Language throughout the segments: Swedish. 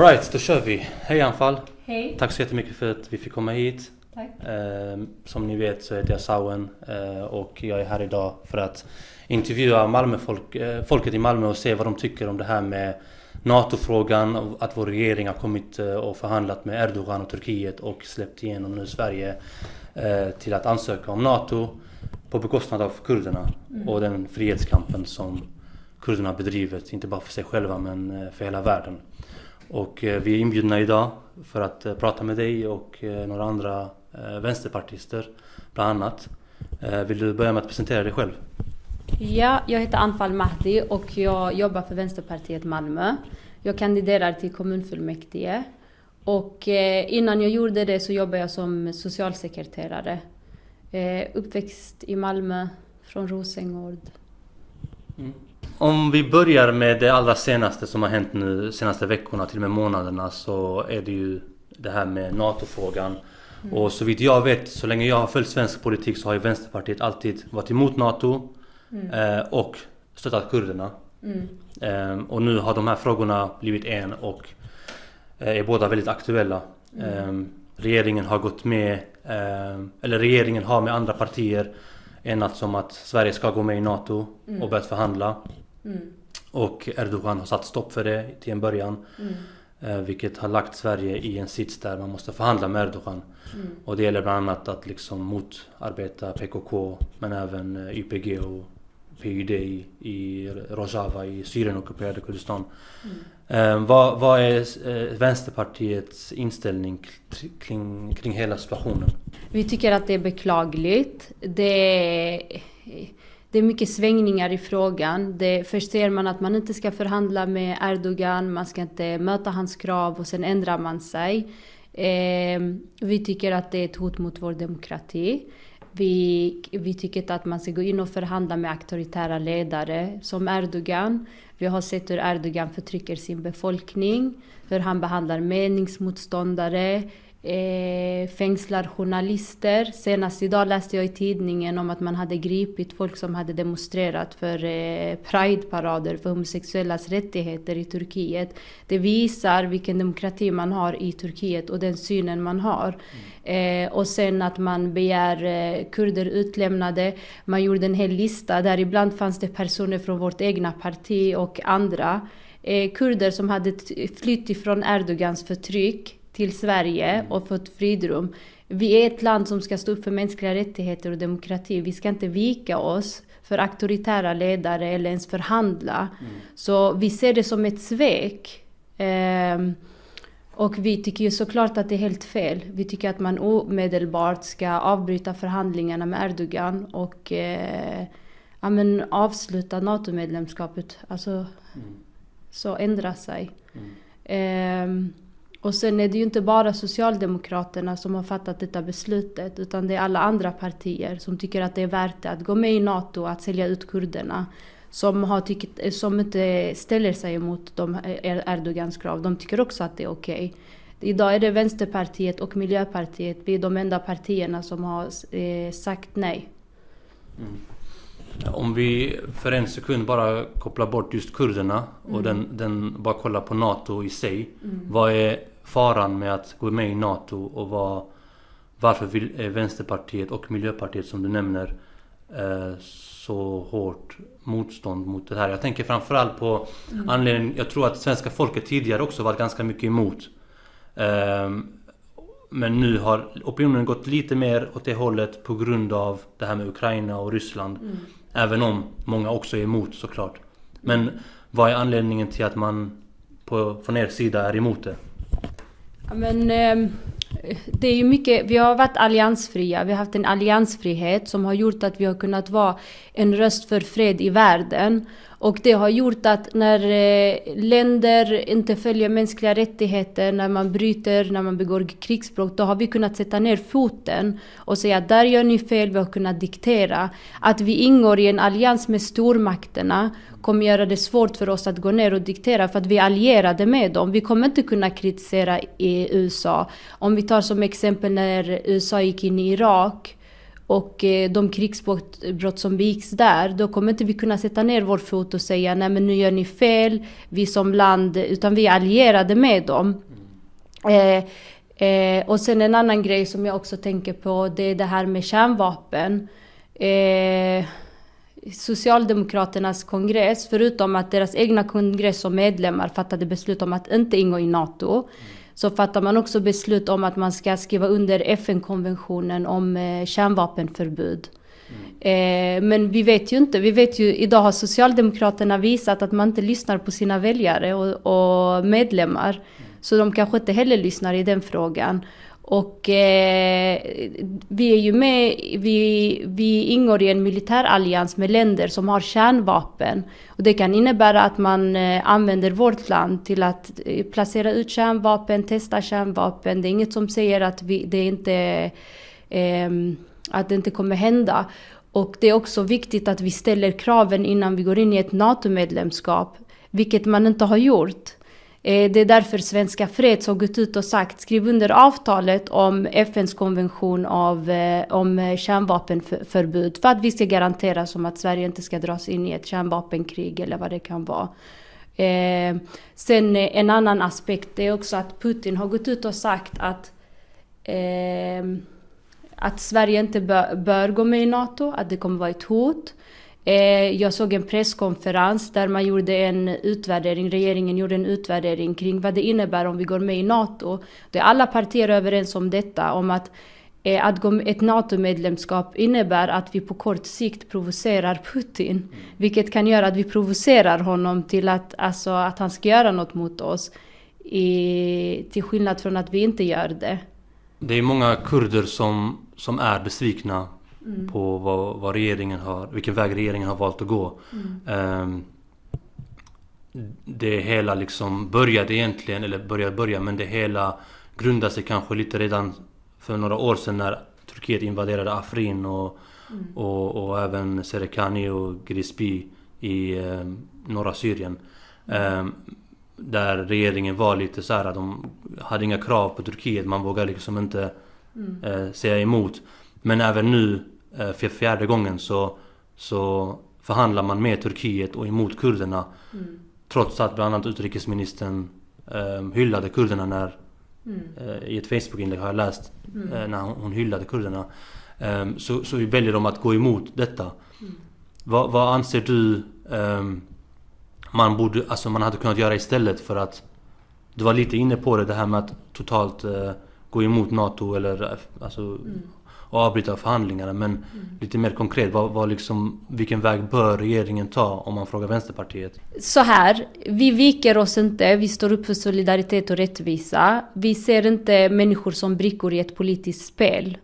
Alright, då kör vi. Hej Anfall. Hej. Tack så jättemycket för att vi fick komma hit. Tack. Eh, som ni vet så heter jag Sauen eh, och jag är här idag för att intervjua Malmöfolk, eh, folket i Malmö och se vad de tycker om det här med NATO-frågan, att vår regering har kommit eh, och förhandlat med Erdogan och Turkiet och släppt igenom nu Sverige till att ansöka om NATO på bekostnad av kurderna Mm. och den frihetskampen som kurderna bedrivit, inte bara för sig själva men för hela världen. Och eh, vi är inbjudna idag för att eh, prata med dig och eh, några andra vänsterpartister bland annat. Vill du börja med att presentera dig själv? Ja, jag heter Anfal Mahdi och jag jobbar för Vänsterpartiet Malmö. Jag kandiderar till kommunfullmäktige. Och innan jag gjorde det så jobbade jag som socialsekreterare. Uppväxt i Malmö, från Rosengård. Om vi börjar med det allra senaste som har hänt nu senaste veckorna, till och med månaderna, så är det ju det här med NATO-frågan. Och så vitt jag vet, så länge jag har följt svensk politik så har ju Vänsterpartiet alltid varit emot NATO eh, och stöttat kurderna. Mm. Eh, och nu har de här frågorna blivit en och eh, är båda väldigt aktuella. Eh, regeringen har gått med, eh, eller regeringen har med andra partier enats om att Sverige ska gå med i NATO och börjat förhandla. Mm. Och Erdogan har satt stopp för det till en början. Mm. Eh, vilket har lagt Sverige i en sits där man måste förhandla med Erdogan. Mm. Och det gäller bland annat att liksom motarbeta PKK men även eh, YPG och PYD i, i Rojava i Syrien ockuperade Kurdistan. Eh, vad, vad är eh, Vänsterpartiets inställning kring, kring hela situationen? Vi tycker att det är beklagligt. Det är, det är mycket svängningar i frågan. Det, först ser man att man inte ska förhandla med Erdogan, man ska inte möta hans krav och sen ändrar man sig. Eh, vi tycker att det är ett hot mot vår demokrati. Vi, vi tycker inte att man ska gå in och förhandla med auktoritära ledare som Erdogan. Vi har sett hur Erdogan förtrycker sin befolkning, hur han behandlar meningsmotståndare, eh, fängslar journalister. Senast idag läste jag i tidningen om att man hade gripit folk som hade demonstrerat för eh, Pride-parader för homosexuellas rättigheter i Turkiet. Det visar vilken demokrati man har i Turkiet och den synen man har. Eh, och sen att man begär eh, kurder utlämnade. Man gjorde en hel lista där ibland fanns det personer från vårt egna parti och andra. Eh, kurder som hade flytt ifrån Erdogans förtryck till Sverige och fått fridrum. Vi är ett land som ska stå upp för mänskliga rättigheter och demokrati. Vi ska inte vika oss för auktoritära ledare eller ens förhandla. Så vi ser det som ett svek. Ehm, och vi tycker ju såklart att det är helt fel. Vi tycker att man omedelbart ska avbryta förhandlingarna med Erdogan och eh, ja, men avsluta NATO-medlemskapet. Alltså, så ändra sig. Ehm, och sen är det ju inte bara Socialdemokraterna som har fattat detta beslutet utan det är alla andra partier som tycker att det är värt det att gå med i NATO, att sälja ut kurderna. Som, har tyckt, som inte ställer sig emot de Er- Erdogans krav. De tycker också att det är okej. Idag är det Vänsterpartiet och Miljöpartiet, vi är de enda partierna som har eh, sagt nej. Om vi för en sekund bara kopplar bort just kurderna och den, den bara kollar på NATO i sig. Vad är faran med att gå med i NATO och vad, varför vill eh, Vänsterpartiet och Miljöpartiet som du nämner eh, så hårt motstånd mot det här? Jag tänker framförallt på anledningen, jag tror att svenska folket tidigare också varit ganska mycket emot. Ehm, men nu har opinionen gått lite mer åt det hållet på grund av det här med Ukraina och Ryssland. Även om många också är emot såklart. Men vad är anledningen till att man på, från er sida är emot det? Ja, men, ehm, det är ju mycket, vi har varit alliansfria, vi har haft en alliansfrihet som har gjort att vi har kunnat vara en röst för fred i världen. Och det har gjort att när eh, länder inte följer mänskliga rättigheter, när man bryter, när man begår krigsbrott, då har vi kunnat sätta ner foten och säga att där gör ni fel, vi har kunnat diktera. Att vi ingår i en allians med stormakterna kommer göra det svårt för oss att gå ner och diktera för att vi är allierade med dem. Vi kommer inte kunna kritisera i USA. Om vi tar som exempel när USA gick in i Irak och eh, de krigsbrott som begicks där, då kommer inte vi kunna sätta ner vår fot och säga nej men nu gör ni fel, vi som land, utan vi är allierade med dem. Eh, eh, och sen en annan grej som jag också tänker på, det är det här med kärnvapen. Eh, Socialdemokraternas kongress, förutom att deras egna kongress och medlemmar fattade beslut om att inte ingå i NATO, så fattar man också beslut om att man ska skriva under FN-konventionen om eh, kärnvapenförbud. Mm. Eh, men vi vet ju inte, vi vet ju, idag har Socialdemokraterna visat att man inte lyssnar på sina väljare och, och medlemmar. Mm. Så de kanske inte heller lyssnar i den frågan. Och eh, vi är ju med, vi, vi ingår i en militärallians med länder som har kärnvapen. Och det kan innebära att man eh, använder vårt land till att eh, placera ut kärnvapen, testa kärnvapen. Det är inget som säger att vi, det inte, eh, att det inte kommer hända. Och det är också viktigt att vi ställer kraven innan vi går in i ett NATO-medlemskap, vilket man inte har gjort. Eh, det är därför Svenska Freds har gått ut och sagt skriv under avtalet om FNs konvention av, eh, om eh, kärnvapenförbud för att vi ska garantera som att Sverige inte ska dras in i ett kärnvapenkrig eller vad det kan vara. Eh, sen en annan aspekt är också att Putin har gått ut och sagt att eh, att Sverige inte bör, bör gå med i NATO, att det kommer vara ett hot. Eh, jag såg en presskonferens där man gjorde en utvärdering, regeringen gjorde en utvärdering kring vad det innebär om vi går med i NATO. Det är alla partier överens om detta, om att eh, att ett NATO-medlemskap innebär att vi på kort sikt provocerar Putin. Vilket kan göra att vi provocerar honom till att, alltså, att han ska göra något mot oss. I, till skillnad från att vi inte gör det. Det är många kurder som, som är besvikna mm. på vad, vad, regeringen har, vilken väg regeringen har valt att gå. Mm. Um, det hela liksom började egentligen, eller började börja, men det hela grundade sig kanske lite redan för några år sedan när Turkiet invaderade Afrin och, mm. och, och, även Serekani och Grisbi i eh, norra Syrien. Eh, där regeringen var lite så här, de hade inga krav på Turkiet, man vågade liksom inte mm. eh, säga emot. Men även nu för fjärde gången så, så förhandlar man med Turkiet och emot kurderna. Mm. Trots att bland annat utrikesministern eh, hyllade kurderna när mm. eh, I ett Facebook-inlägg har jag läst mm. eh, när hon hyllade kurderna. Eh, så, så väljer de att gå emot detta. Mm. Vad, vad, anser du ehm, man, borde, alltså man hade kunnat göra istället för att Du var lite inne på det, det här med att totalt eh, gå emot NATO eller eh, alltså, mm avbryta förhandlingarna. Men mm. lite mer konkret, vad, vad liksom, vilken väg bör regeringen ta om man frågar Vänsterpartiet? Så här, vi viker oss inte. Vi står upp för solidaritet och rättvisa. Vi ser inte människor som brickor i ett politiskt spel.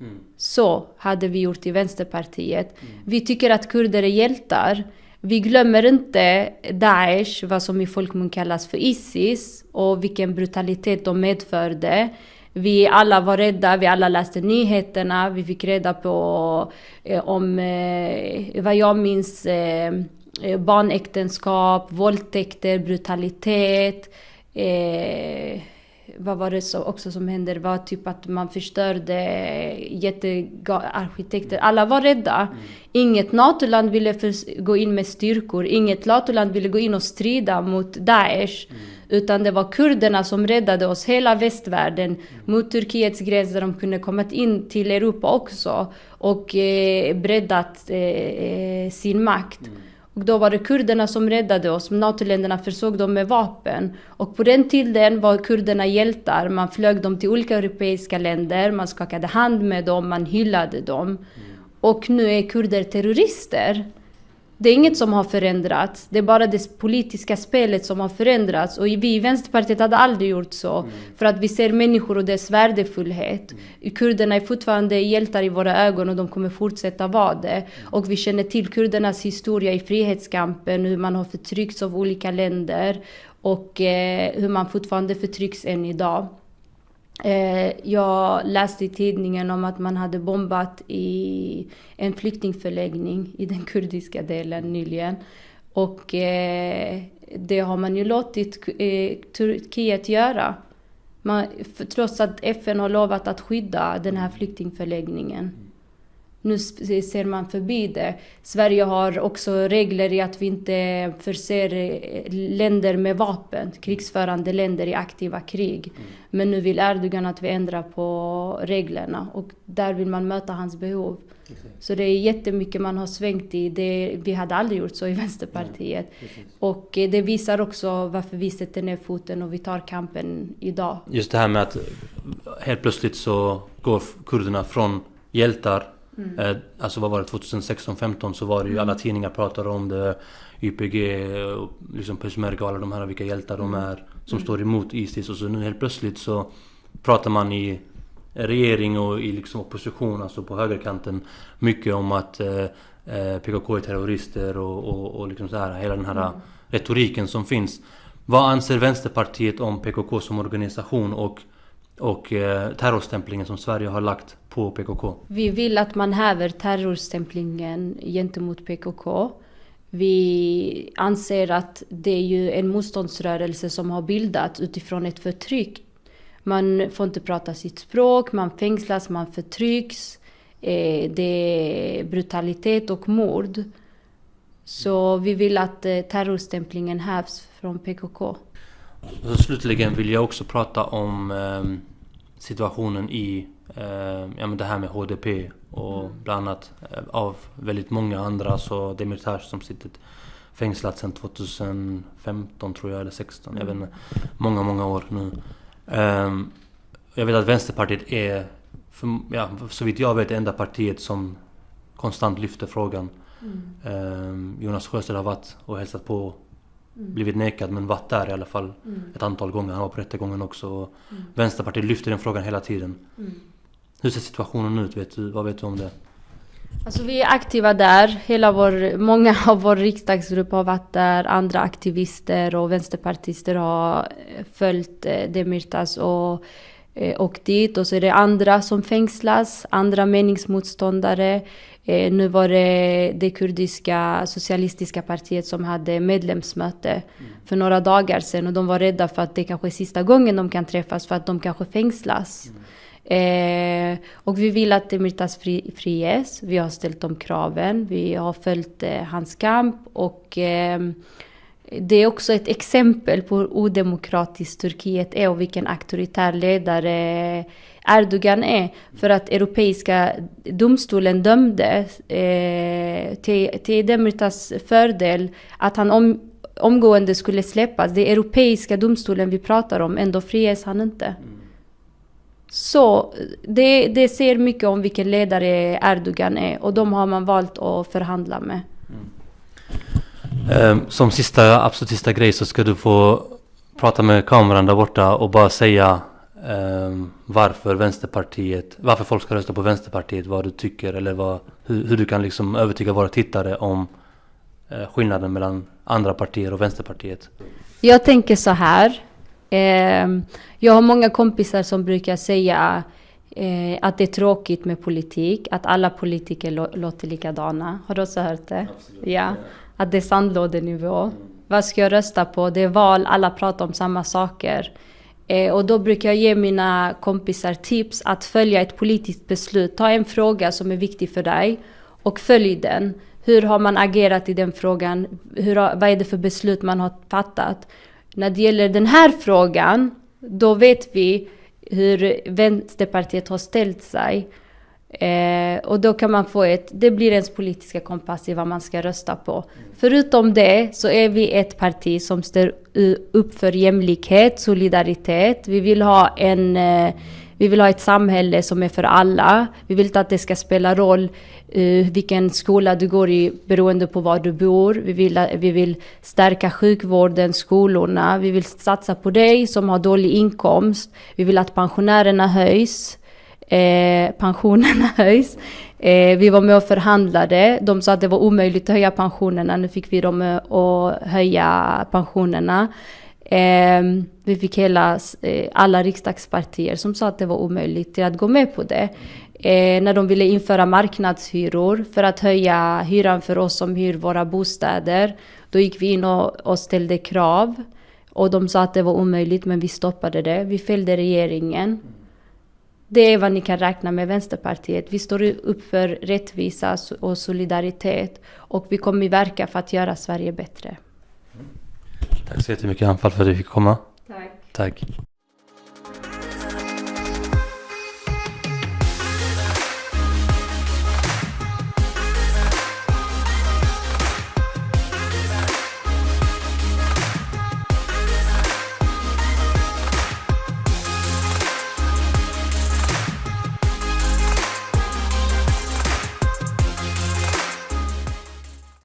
Mm. Så hade vi gjort i Vänsterpartiet. Mm. Vi tycker att kurder är hjältar. Vi glömmer inte Daesh, vad som i folkmun kallas för Isis och vilken brutalitet de medförde. Vi alla var rädda, vi alla läste nyheterna, vi fick reda på eh, om, eh, vad jag minns, eh, barnäktenskap, våldtäkter, brutalitet. Eh, vad var det så också som hände? Det var typ att man förstörde jättearkitekter. Alla var rädda. Mm. Inget NATO-land ville gå in med styrkor. Inget NATO-land ville gå in och strida mot Daesh. Mm. Utan det var kurderna som räddade oss, hela västvärlden, mot Turkiets gräns där de kunde komma in till Europa också och eh, breddat eh, eh sin makt. Mm. Och då var det kurderna som räddade oss. NATO-länderna försåg dem med vapen. Och på den tiden var kurderna hjältar. Man flög dem till olika europeiska länder, man skakade hand med dem, man hyllade dem. Mm. Och nu är kurder terrorister. Det är inget som har förändrats. Det är bara det politiska spelet som har förändrats. Och vi i Vänsterpartiet hade aldrig gjort så. Mm. För att vi ser människor och dess värdefullhet. Mm. Kurderna är fortfarande hjältar i våra ögon och de kommer fortsätta vara det. Mm. Och vi känner till kurdernas historia i frihetskampen, hur man har förtryckts av olika länder. Och eh, hur man fortfarande förtrycks än idag. Eh, jag läste i tidningen om att man hade bombat i en flyktingförläggning i den kurdiska delen nyligen. Och eh, det har man ju låtit eh, Turkiet göra. Man, trots att FN har lovat att skydda den här flyktingförläggningen. Nu ser man förbi det. Sverige har också regler i att vi inte förser eh, länder med vapen, krigsförande länder i aktiva krig. Mm. Men nu vill Erdogan att vi ändrar på reglerna och där vill man möta hans behov. Så det är jättemycket man har svängt i. Det, vi hade aldrig gjort så i Vänsterpartiet. Ja, och eh, det visar också varför vi sätter ner foten och vi tar kampen idag. Just det här med att helt plötsligt så går kurderna från hjältar Mm. Eh, alltså vad var det, 2016-15 så var det ju alla mm. tidningar pratade om det. YPG, och liksom Peshmerga och alla de här vilka hjältar de mm. är. Som mm. står emot Isis och så nu helt plötsligt så pratar man i regering och i liksom opposition, alltså på högerkanten. Mycket om att eh, eh PKK är terrorister och, och, och liksom så här, hela den här mm. retoriken som finns. Vad anser Vänsterpartiet om PKK som organisation och och eh, terrorstämplingen som Sverige har lagt på PKK. Vi vill att man häver terrorstämplingen gentemot PKK. Vi anser att det är ju en motståndsrörelse som har bildats utifrån ett förtryck. Man får inte prata sitt språk, man fängslas, man förtrycks. Eh, det är brutalitet och mord. Så vi vill att eh, terrorstämplingen hävs från PKK. Så slutligen vill jag också prata om eh, situationen i eh, ja, men det här med HDP och mm. bland annat eh, av väldigt många andra så Demirtas som sitter fängslat sedan 2015 tror jag eller 16 jag vet inte. Många, många år nu. Um, jag vet att Vänsterpartiet är, för, ja, så vitt jag vet, det enda partiet som konstant lyfter frågan. Mm. Um, Jonas Sjöstedt har varit och hälsat på Mm. Blivit nekad men varit där i alla fall mm. ett antal gånger. Han var på rättegången också. Mm. Vänsterpartiet lyfter den frågan hela tiden. Mm. Hur ser situationen ut? Vet du, vad vet du om det? Alltså vi är aktiva där. Hela vår, många av vår riksdagsgrupp har varit där. Andra aktivister och vänsterpartister har följt eh, Demirtas och eh, åkt dit. Och så är det andra som fängslas, andra meningsmotståndare. Eh, nu var det det kurdiska socialistiska partiet som hade medlemsmöte mm. för några dagar sedan och de var rädda för att det kanske är sista gången de kan träffas för att de kanske fängslas. Mm. Eh, och vi vill att Demirtas fri, friges. Vi har ställt de kraven. Vi har följt eh, hans kamp och eh, det är också ett exempel på hur odemokratiskt Turkiet är och vilken auktoritär ledare Erdogan är. För att Europeiska domstolen dömde eh, till, till Demirtas fördel att han om, omgående skulle släppas. Det är Europeiska domstolen vi pratar om, ändå friges han inte. Så det, det ser mycket om vilken ledare Erdogan är och de har man valt att förhandla med. Mm. Som sista, absolut sista grej så ska du få prata med kameran där borta och bara säga um, varför Vänsterpartiet, varför folk ska rösta på Vänsterpartiet, vad du tycker eller vad, hur, hur du kan liksom övertyga våra tittare om uh, skillnaden mellan andra partier och Vänsterpartiet. Jag tänker så här. Eh, jag har många kompisar som brukar säga eh, att det är tråkigt med politik, att alla politiker låter likadana. Har du också hört det? Absolut. Ja. Att det är sandlådenivå. Mm. Vad ska jag rösta på? Det är val, alla pratar om samma saker. Eh, och då brukar jag ge mina kompisar tips att följa ett politiskt beslut. Ta en fråga som är viktig för dig och följ den. Hur har man agerat i den frågan? Hur har, vad är det för beslut man har fattat? När det gäller den här frågan, då vet vi hur Vänsterpartiet har ställt sig. Eh, och då kan man få ett, det blir ens politiska kompass i vad man ska rösta på. Förutom det så är vi ett parti som står upp för jämlikhet, solidaritet. Vi vill ha en eh, vi vill ha ett samhälle som är för alla. Vi vill inte att det ska spela roll uh, vilken skola du går i beroende på var du bor. Vi vill, vi vill stärka sjukvården, skolorna. Vi vill satsa på dig som har dålig inkomst. Vi vill att pensionärerna höjs eh, pensionerna höjs. Eh, vi var med och förhandlade. De sa att det var omöjligt att höja pensionerna. Nu fick vi dem eh, att höja pensionerna. Eh, vi fick hela, eh, alla riksdagspartier som sa att det var omöjligt att gå med på det. Eh, när de ville införa marknadshyror för att höja hyran för oss som hyr våra bostäder. Då gick vi in och, och ställde krav. Och de sa att det var omöjligt men vi stoppade det. Vi fällde regeringen. Det är vad ni kan räkna med Vänsterpartiet. Vi står upp för rättvisa och solidaritet och vi kommer verka för att göra Sverige bättre. Tack så jättemycket Anfall för att du fick komma. Tack. Tack.